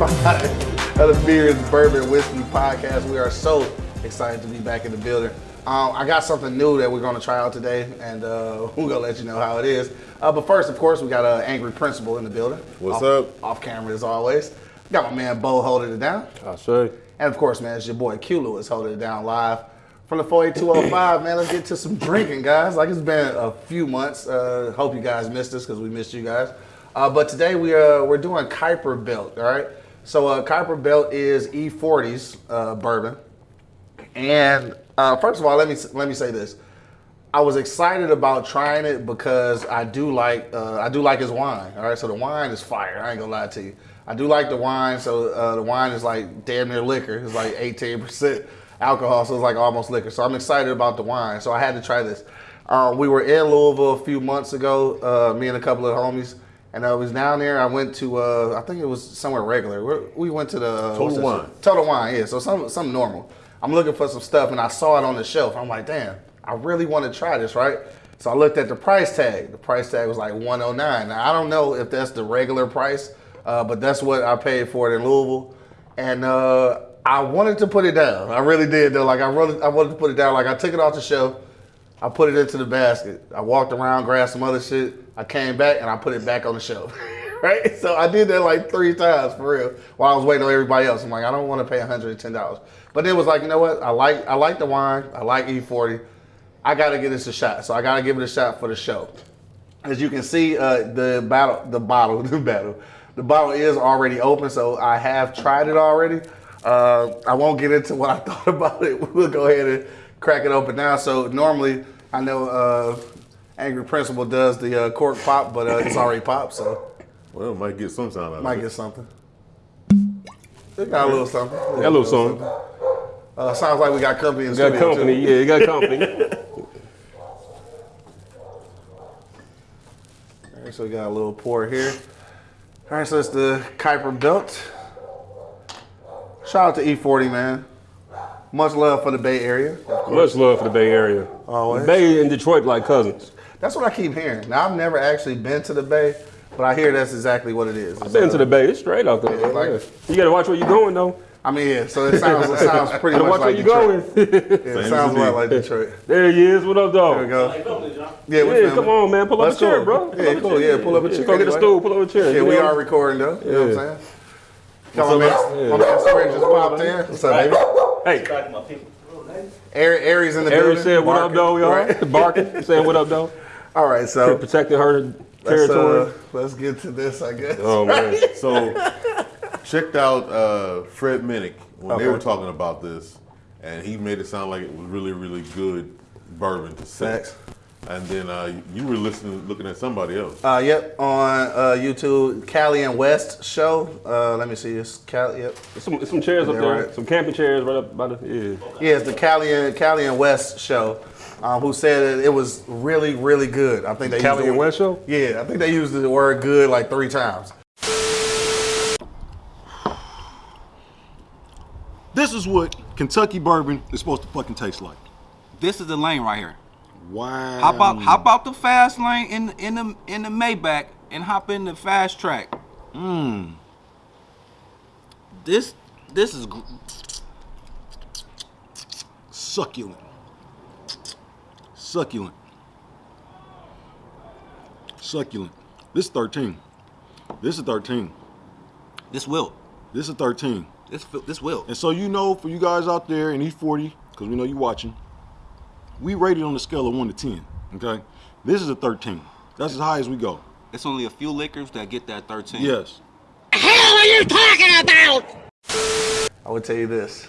of the Beers, Bourbon, Whiskey podcast. We are so excited to be back in the building. Um, I got something new that we're going to try out today, and uh, we're going to let you know how it is. Uh, but first, of course, we got an angry principal in the building. What's off, up? Off camera as always. Got my man Bo holding it down. I say. And of course, man, it's your boy Q Lewis holding it down live from the 48205. man, let's get to some drinking, guys. Like it's been a few months. Uh, hope you guys missed us because we missed you guys. Uh, but today we are we're doing Kuiper Belt. All right. So uh, Kuiper Belt is E40s uh, bourbon. And uh, first of all, let me let me say this. I was excited about trying it because I do like uh, I do like his wine. All right, so the wine is fire. I ain't gonna lie to you. I do like the wine. So uh, the wine is like damn near liquor. It's like 18 percent alcohol, so it's like almost liquor. So I'm excited about the wine. So I had to try this. Uh, we were in Louisville a few months ago, uh, me and a couple of homies, and I was down there. I went to uh, I think it was somewhere regular. We're, went to the uh, Total Wine. Total Wine, yeah. So some some normal. I'm looking for some stuff, and I saw it on the shelf. I'm like, damn, I really want to try this, right? So I looked at the price tag. The price tag was like 109. Now I don't know if that's the regular price, uh, but that's what I paid for it in Louisville, and uh, I wanted to put it down. I really did though. Like I really, I wanted to put it down. Like I took it off the shelf. I put it into the basket. I walked around, grabbed some other shit. I came back and I put it back on the shelf. right? So I did that like three times for real while I was waiting on everybody else. I'm like, I don't want to pay $110. But it was like, you know what? I like I like the wine. I like E40. I gotta give this a shot. So I gotta give it a shot for the show. As you can see, uh, the battle, the bottle, the battle, the bottle is already open. So I have tried it already. Uh, I won't get into what I thought about it. We'll go ahead and crack it open now. So normally, I know uh, Angry Principal does the uh, cork pop, but uh, it's already popped, so Well, might get some sound out might of it. get something. It got a little something. Got a little something. Uh, sounds like we got company in Got company, too. yeah, you got company. All right, so we got a little pour here. All right, so it's the Kuiper Belt. Shout out to E40, man. Much love for the Bay Area. Much love for the Bay Area. Always. The Bay and Detroit like cousins. That's what I keep hearing. Now, I've never actually been to the Bay, but I hear that's exactly what it is. I've been to the Bay. It's straight out there. Yeah, like- Yeah. You gotta watch where you're going though. I mean, yeah, so it sounds, it sounds pretty Gotta much watch where like you Detroit. going. Yeah, it Same sounds as a lot me. like Detroit. there he is. What up, dog? There we go. Yeah, we Yeah, come on, man. Pull up a chair, cool. bro. Pull Yeah, up cool. chair. Yeah, pull up a chair. Go get a stool. Pull up a chair. Yeah, we are recording though. You know what I'm saying? Come on, man. My man Square just popped in. What's up, baby? Hey, Ari- Aries in the building. Aries said, "What up, Barking. dog, y'all?" Right. Barking, saying, "What up, dog?" All right, so Protecting her let's, territory. uh, let's get to this, I guess. oh man. So, checked out uh, Fred Minnick when Okay. they were talking about this, and he made it sound like it was really, really good bourbon to sex. Facts. And then uh, you were listening, looking at somebody else. Uh, yep, on uh, YouTube, Cali and West show. Uh, let me see this. Cali, yep. Some, some chairs up there. right. Some camping chairs right up by the yeah. Yeah, it's the Cali and Cali and West show. Um, who said that it was really, really good? I think they Cali used the and word- West show? Yeah, I think they used the word "good" like three times. This is what Kentucky bourbon is supposed to fucking taste like. This is the lane right here. Wow. Hop out, hop out the fast lane in in the in the Maybach and hop in the fast track. Mmm. This this is Succulent. Succulent. Succulent. This is 13. This is 13. this will This is 13. this fi- this will. And so you know, for you guys out there in E40, because we know you watching, we rated on a scale of 1 to 10. Okay? This is a 13. That's as high as we go. It's only a few liquors that get that 13. Yes. The hell are you talking about? I would tell you this.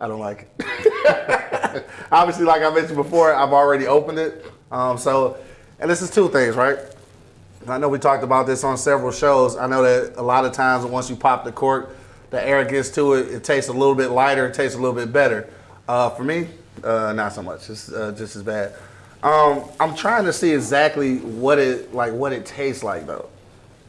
I don't like it. Obviously, like I mentioned before, I've already opened it. Um, so, and this is two things, right? I know we talked about this on several shows. I know that a lot of times once you pop the cork, the air gets to it. It tastes a little bit lighter. It tastes a little bit better. Uh, for me, uh, not so much. It's uh, just as bad. Um, I'm trying to see exactly what it like, what it tastes like though.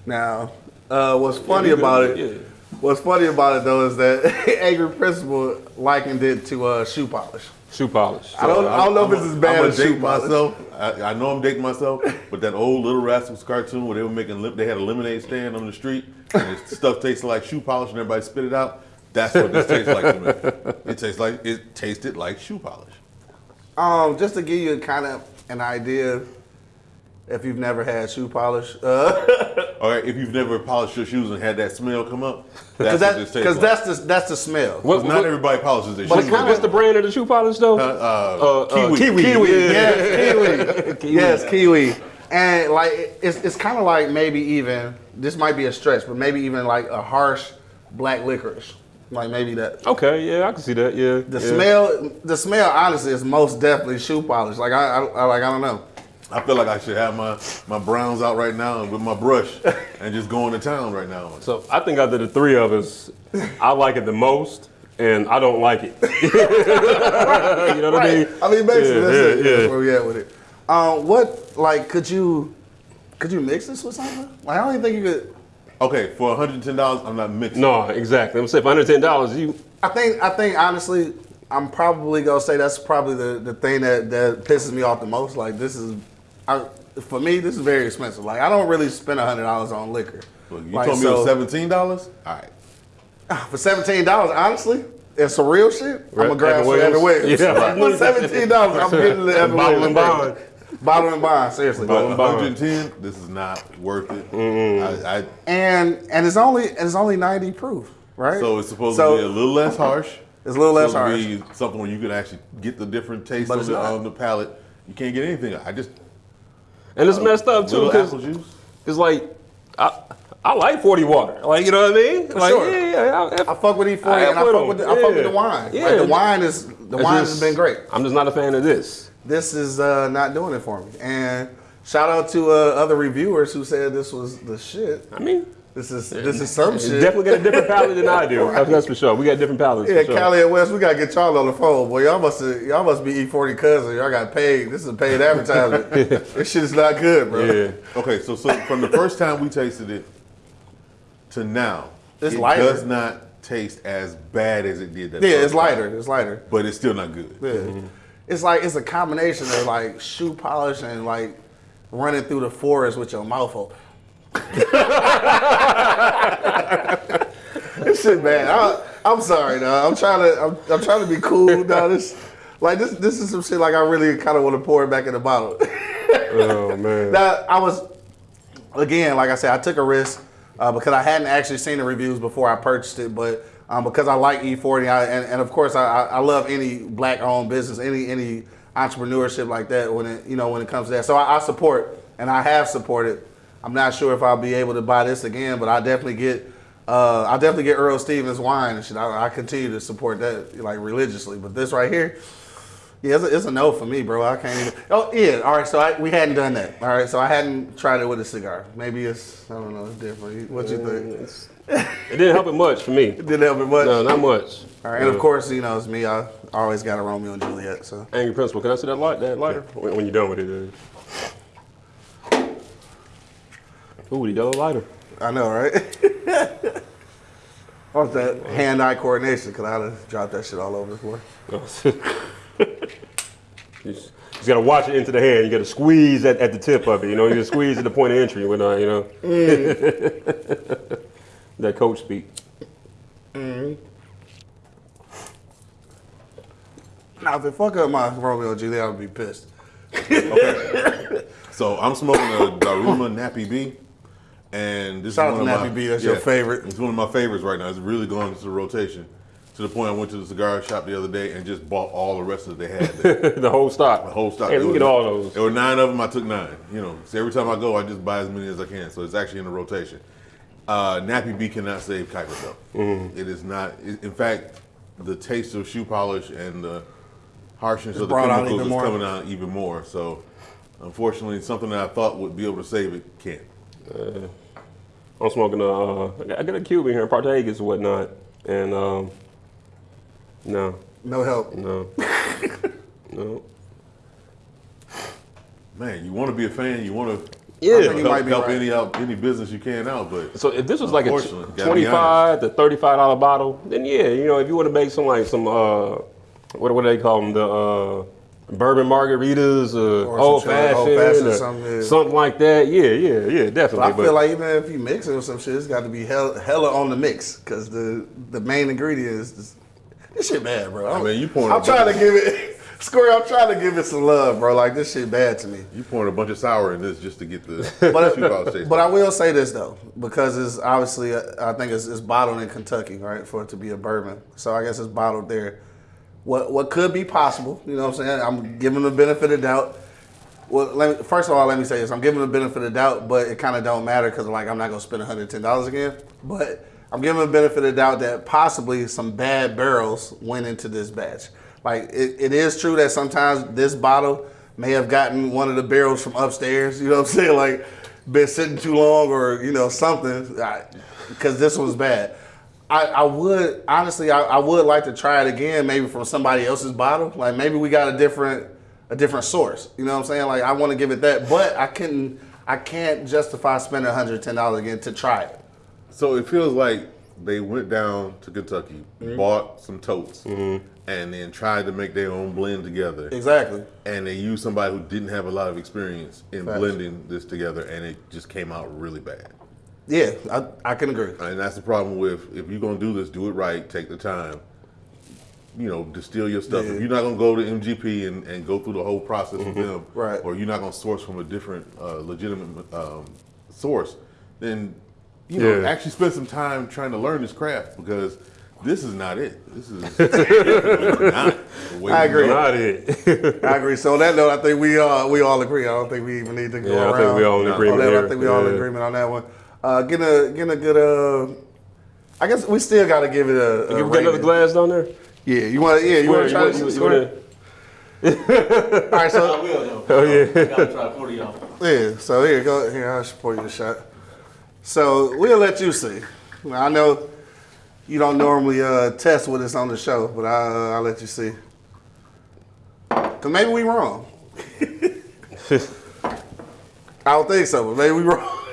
Now, uh, what's funny you about it? yeah. What's funny about it though is that Angry Principal likened it to uh, shoe polish. Shoe polish. I don't, I don't know if it's as bad I'm as shoe polish. myself. I, I know I'm dating myself, but that old Little Rascals cartoon where they were making, lim- they had a lemonade stand on the street, and the stuff tasted like shoe polish, and everybody spit it out. That's what this tastes like to me. It tastes like it tasted like shoe polish. Um, just to give you kind of an idea, if you've never had shoe polish, uh, All right, if you've never polished your shoes and had that smell come up, because that's that, what this tastes because like. that's the that's the smell. What- 'Cause not everybody polishes their But shoes. what's the brand of the shoe polish though? uh, uh, Kiwi. Kiwi, Yeah. yes, kiwi, yes, kiwi, and like it's it's kind of like maybe even this might be a stretch, but maybe even like a harsh black licorice, like maybe that. Okay, yeah, I can see that. Yeah. The yeah. smell, the smell, honestly, is most definitely shoe polish. Like I, I, I like I don't know. I feel like I should have my, my browns out right now with my brush and just going to town right now. So I think out of the three of us, I like it the most, and I don't like it. you know what I mean? I mean, basically, Yeah, that's yeah, it. That's where we at with it. Um, what like could you could you mix this with something? Like I don't even think you could. Okay, for $110, I'm not mixing. No, exactly. I'm saying for under ten dollars, you I think I think honestly, I'm probably gonna say that's probably the, the thing that, that pisses me off the most. Like this is, I, for me, this is very expensive. Like I don't really spend hundred dollars on liquor. Look, you Like, told me so- it was $17? All right. Ah, for seventeen dollars, honestly, and some real shit, I'm gonna grab Evan some Evan Williams. Williams. Yeah. For seventeen dollars, I'm getting the Evan Bottle and bond. Bottle and bond, seriously. But Bone bond. 110, this is not worth it. I, I, and and it's only it's only ninety proof, right? so it's supposed So to be a little less harsh. It's a little less harsh. be something where you can actually get the different taste on the, on um, the palate. You can't get anything. I just and it's messed up too because apple juice. it's like I I like forty water. Like you know what I mean? Like sure. yeah, yeah. I, I fuck with E40 I and I fuck them. with the, I fuck with the Yeah. wine. Yeah. Like the wine is the it's wine just- has been great. I'm just not a fan of this. This is uh, not doing it for me. And shout out to uh, other reviewers who said this was the shit. I mean, This is this is some shit. definitely got a different palate than I do. That's, that's for sure. We got different palates. yeah, for sure. Cali and West, we gotta get y'all on the phone, boy. Y'all must y'all must be E40 cousin. Y'all got paid. This is a paid advertisement. this shit is not good, bro. Yeah. Okay, so so from the first time we tasted it to now, It's it lighter. does not taste as bad as it did. That Yeah, first it's time. lighter. It's lighter. but it's still not good. Yeah. Mm-hmm. It's like it's a combination of like shoe polish and like running through the forest with your mouth open. This shit bad. I, I'm sorry, dog. I'm trying to I'm, I'm trying to be cool, dog. This like this this is some shit like I really kind of want to pour it back in the bottle. Oh man. Now I was again, like I said, I took a risk uh, because I hadn't actually seen the reviews before I purchased it, but um, because I like E40, I, and, and of course I, I I love any black-owned business, any any entrepreneurship like that when it you know when it comes to that. So I, I support and I have supported. I'm not sure if I'll be able to buy this again, but I definitely get. Uh, I definitely get Earl Stevens wine and shit. I, I continue to support that like religiously, but this right here, yeah, it's a, it's a no for me, bro. I can't even. Oh yeah, all right. So I, we hadn't done that. All right, so I hadn't tried it with a cigar. Maybe it's I don't know. It's different. What you think? It didn't help it much for me. It didn't help it much. No, not much. All right, and of course, you know it's me. I always got a Romeo and Juliet. So Angry Principal, can I see that light, that lighter? When, when you're done with it. uh. Ooh, the yellow lighter. I know, right? What's that hand-eye coordination? Cause I'd have dropped that shit all over the floor. you just, gotta watch it into the hand. You gotta squeeze at, at the tip of it. You know, you gotta squeeze at the point of entry. When uh, you know, that coach speak. Now, if it fuck up my Romeo and Juliet, I would be pissed. So I'm smoking a Daruma Nappy B, and this Shout is one of my Nappy B, that's your favorite. It's one of my favorites right now. It's really going into the rotation. To the point I went to the cigar shop the other day and just bought all the rest of that they had. There. the whole stock. The whole stock. Hey, let There me get was- all those. There were nine of them. I took nine. You know, so every time I go, I just buy as many as I can. So it's actually in the rotation. Uh, Nappy B cannot save Kuiper though. Mm-hmm. It is not. it- in fact, the taste of shoe polish and the harshness It's of the chemicals is more. coming out even more. So, unfortunately, something that I thought would be able to save it can't. I'm smoking a. Uh, I got- I got a cube in here, Partagas and whatnot, and um, no, No help. no, no. Man, you want to be a fan. You want to Yeah. I think you help, might be help right. any out any business you can out, but So if this was like a Unfortunately, gotta be twenty-five to thirty-five dollar bottle, then yeah, you know, if you want to make some like some uh, what what do they call them the uh, bourbon margaritas, uh, Or old fashioned, or something, yeah. something like that. Yeah, yeah, yeah, definitely. But I feel like even if you mix it with some shit, it's got to be hell, hella on the mix because the the main ingredient is this, this shit bad, bro. I'm, mean, you pouring I'm trying to give it. Square, I'm trying to give it some love, bro. Like this shit bad to me. You pouring a bunch of sour in this just to get the But, shoe polish taste. but I will say this though, because it's obviously uh, I think it's, it's bottled in Kentucky, right, for it to be a bourbon. So I guess it's bottled there. What what could be possible? You know what I'm saying? I'm giving the benefit of doubt. Well, let me, first of all, let me say this: I'm giving the benefit of doubt, but it kind of don't matter because like I'm not gonna spend 110 dollars again. But I'm giving the benefit of doubt that possibly some bad barrels went into this batch. Like it, it is true that sometimes this bottle may have gotten one of the barrels from upstairs. You know what I'm saying? Like been sitting too long or you know something because this was bad. I, I would honestly, I, I would like to try it again, maybe from somebody else's bottle. Like maybe we got a different, a different source. You know what I'm saying? Like I want to give it that, but I couldn't, I can't justify spending 110 dollars again to try it. So it feels like they went down to Kentucky, mm-hmm. bought some totes, mm-hmm. and then tried to make their own blend together. Exactly. And they used somebody who didn't have a lot of experience in Facts. blending this together, and it just came out really bad. Yeah, I, I can agree. And that's the problem with if you're gonna do this, do it right. Take the time. You know, distill your stuff. Yeah. If you're not gonna go to MGP and, and go through the whole process with them, Right. or you're not gonna source from a different uh, legitimate um, source, then you know actually spend some time trying to learn this craft because this is not it. This is not the way I agree. not it. I agree. So on that note, I think we uh we all agree. I don't think we even need to go Yeah, I think we all in agreement. I think we all in agreement on that one. Uh, getting a getting a good uh. I guess we still got to give it a. a You got another glass down there? Yeah, you want? to. Yeah, you want to try this? you, you, wanna- All right, I so will though. Oh, yeah. I gotta try 40 y'all. yeah, so here go. Here, I'll just pour you the shot. So we'll let you see. I know you don't normally uh, test with us on the show, but I, uh, I'll let you see. Cause maybe we wrong. I don't think so, but maybe we wrong.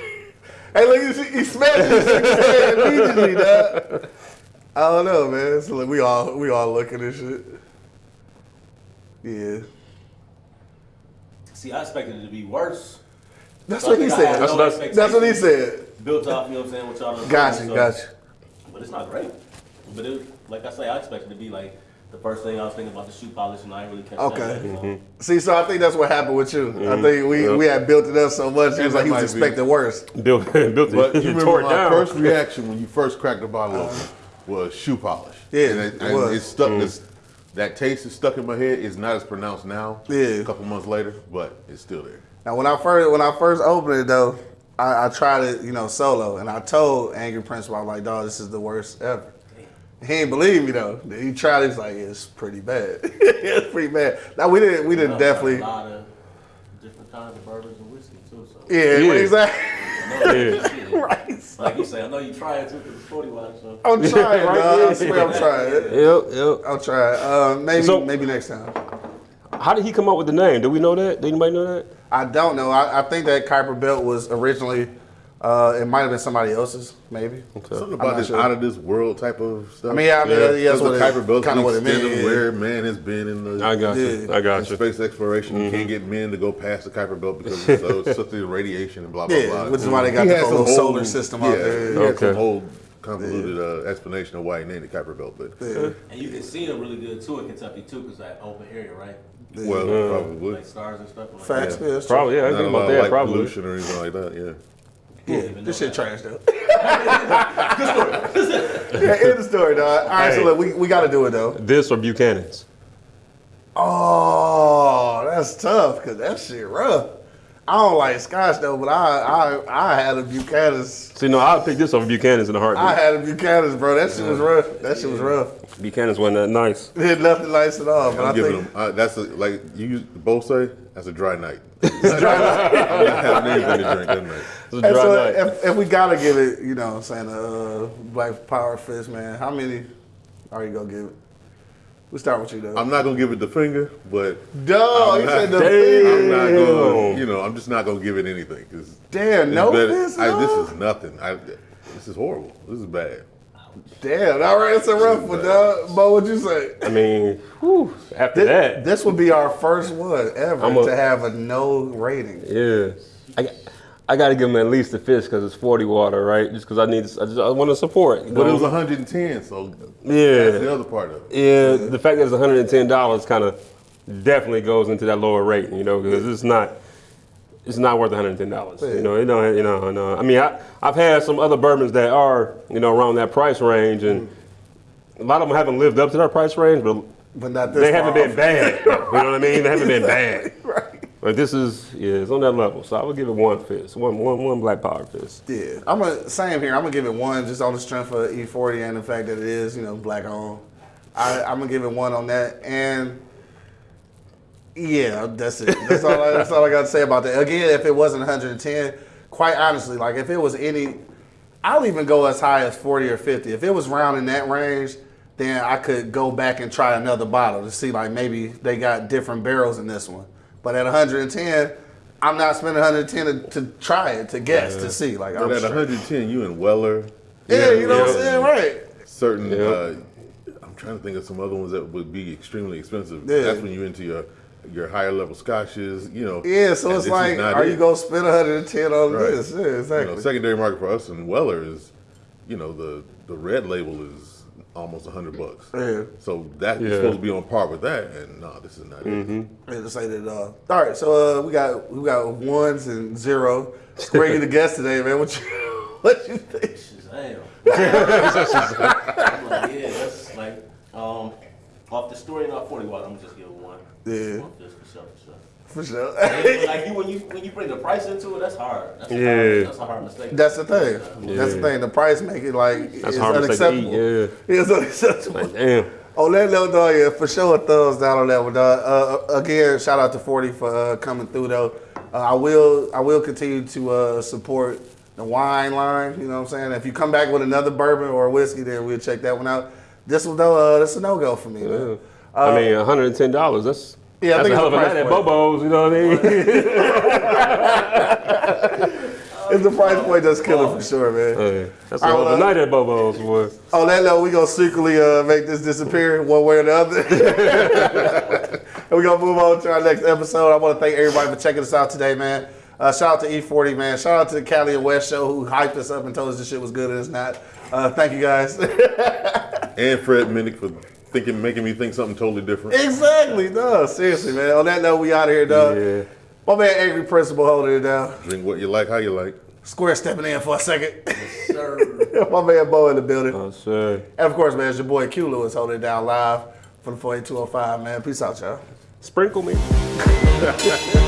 Hey, look, he, he smashed this shit immediately, dog. I don't know, man. So look, we all we all looking at shit. Yeah, See, I expected it to be worse. that's So what he think I had said. no That's- That's what he said. Built off, you know what I'm saying, what y'all done Got told so- got you. But it's not great. But it, like I say, I expected it to be like the first thing I was thinking about the shoe polish, and I didn't really catch Okay. that. yet, so. See, so I think that's what happened with you. I mm-hmm. think we, we had built it up so much. It was like he was might be. expecting worse. Built, built But you remember it my down. first reaction when you first cracked the bottle open was shoe polish. Yeah, and it, it and was. it's stuck. Mm-hmm. It's, that taste is stuck in my head. It's not as pronounced now. Yeah. a couple months later, but it's still there. Now, when I first when I first opened it though, I, I tried it, you know, solo, and I told Angry Prince, I was like, "Dog, this is the worst ever." He didn't believe me though. He tried. it, He's like, "It's pretty bad. it's pretty bad." Now we didn't we didn't definitely. A lot of different kinds of bourbons and whiskey too. So. Yeah, Yeah. exactly. Yeah. right. Like you say, I know you try it too because it's 40 watts. So. I'm trying, Right, dog. I swear I'm trying. Yep, yep. I'll try. Uh, maybe So- maybe next time. How did he come up with the name? Do we know that? Did anybody know that? I don't know. I, I think that Kuiper Belt was originally. Uh, it might have been somebody else's, maybe. Something I'm about this sure. out of this world type of stuff. I mean, yeah, I mean, yeah, that's what the it- Kuiper Belt's kinda what it extent means, of yeah. where man has been in the I got you. Yeah. I got you. space exploration. You can't get men to go past the Kuiper Belt because of so, such the radiation and blah blah Yeah, blah. which is why they got He the whole solar system out yeah, there. He had Okay. some whole convoluted uh, explanation of why he named the Kuiper Belt, but And you can see them really good too in Kentucky too because that open area, right? well, probably. Like stars and stuff. Like Facts. that. Yeah, that's. Probably, yeah. I think about that. Probably. pollution or anything like that. Yeah. Yeah, this know shit that. trash though. yeah, end the story, dog. All right, so look, we, we got to do it though. This or Buchanan's? Oh, that's tough because that shit rough. I don't like Scotch though, but I I I had a Buchanan's. See, no, I'll pick this over Buchanan's in a I heartbeat. I had a Buchanan's, bro. That shit was rough. That shit was rough. Buchanan's wasn't that nice. It had nothing nice at all. But I'm I giving think them. Uh, that's a, like you both say. That's a dry night. I'm not having anything to drink that night. It's a And so if, if we gotta give it, you know, what I'm saying uh, Black Power Fist, man. How many are you gonna give it? We start with you though. I'm not gonna give it the finger, but Dog, I'm you not- said the finger. I'm not gonna. You know, I'm just not gonna give it anything because Damn, no fist. I, this is nothing. I, this is horrible. This is bad. I Damn, all right, it's a rough one, dog. But what'd you say? I mean, whew, after This, that, this would be our first one ever a- to have a no rating. yeah, I, got- I got to give him at least a fish because it's 40 water, right? Just because I need, I just I want to support. you But it was 110, so Yeah. that's the other part of it. Yeah, the fact that it's 110 dollars kind of definitely goes into that lower rate, you know, because it's not it's not worth 110 dollars. You know, it don't, you know, no. I mean, I I've had some other bourbons that are you know around that price range, and a lot of them haven't lived up to that price range, but But not they haven't been bad. You know what I mean? They haven't been bad. right. But this is yeah, it's on that level. So I would give it one fist, one one one black powder fist. Yeah, I'm gonna same here. I'm gonna give it one just on the strength of E40 and the fact that it is, you know, black owned. I, I'm gonna give it one on that, and yeah, that's it. That's all. I, that's all I got to say about that. Again, if it wasn't 110, quite honestly, like if it was any, I'll even go as high as 40 or 50. If it was round in that range, then I could go back and try another bottle to see like maybe they got different barrels in this one. But at 110, I'm not spending 110 to, to try it to guess to see. Like I'm at straight- 110, you and Weller. yeah, you know what I'm saying, right? Certain. Yeah. Uh, I'm trying to think of some other ones that would be extremely expensive. Yeah. That's when you're into your your higher level scotches. You know. Yeah, so it's like, are it. you gonna spend 110 on Right. this? Yeah, You exactly. know, secondary market for us and Weller is, you know, the the red label is almost a 100 bucks. Yeah. So that is Yeah. supposed to be on par with that, and no, this is not it. Yeah, to say that. Uh, all right, so uh, we got we got ones and zero. Square you the guest today, man. What you what you think? Damn. I'm like, yeah, that's like, um, off the story not 40 watt, I'm just give it one. Yeah. One fist for sure, for sure. For sure. But like you, when you when you bring the price into it, that's hard. That's a Yeah. hard, that's a hard mistake. That's the thing. That's the thing. The price make it like That's it's hard mistake to eat, unacceptable. yeah. It's unacceptable. Like damn. On that note, though, yeah, for sure, a thumbs down on that one, dog. Uh, again, shout out to Forty for uh, coming through, though. Uh, I will, I will continue to uh, support the wine line. You know what I'm saying? If you come back with another bourbon or whiskey, then we'll check that one out. This one, though, uh, that's a no go for me. Man. I mean, 110 dollars. That's Yeah, I that's think a hell of a it's a night at. Bobo's. You know what I mean? It's the price point that's killing for sure, man. Hey, that's a All hell of a night at Bobo's, boy. On that note, we gonna secretly uh, make this disappear one way or the other. and we gonna move on to our next episode. I want to thank everybody for checking us out today, man. Uh, shout out to E40, man. Shout out to the Cali and West show who hyped us up and told us this shit was good and it's not. Uh, thank you guys. And Fred Minnick for thinking, making me think something totally different. exactly, no, seriously, man. On that note, we out of here, dog. Yeah. My man, Angry Principal, holding it down. Drink what you like, how you like. Square stepping in for a second. Sir. My man, Bo in the building. Oh, sure. And of course, man, it's your boy Q Lewis holding it down live for the 48205, man. Peace out, y'all. Sprinkle me.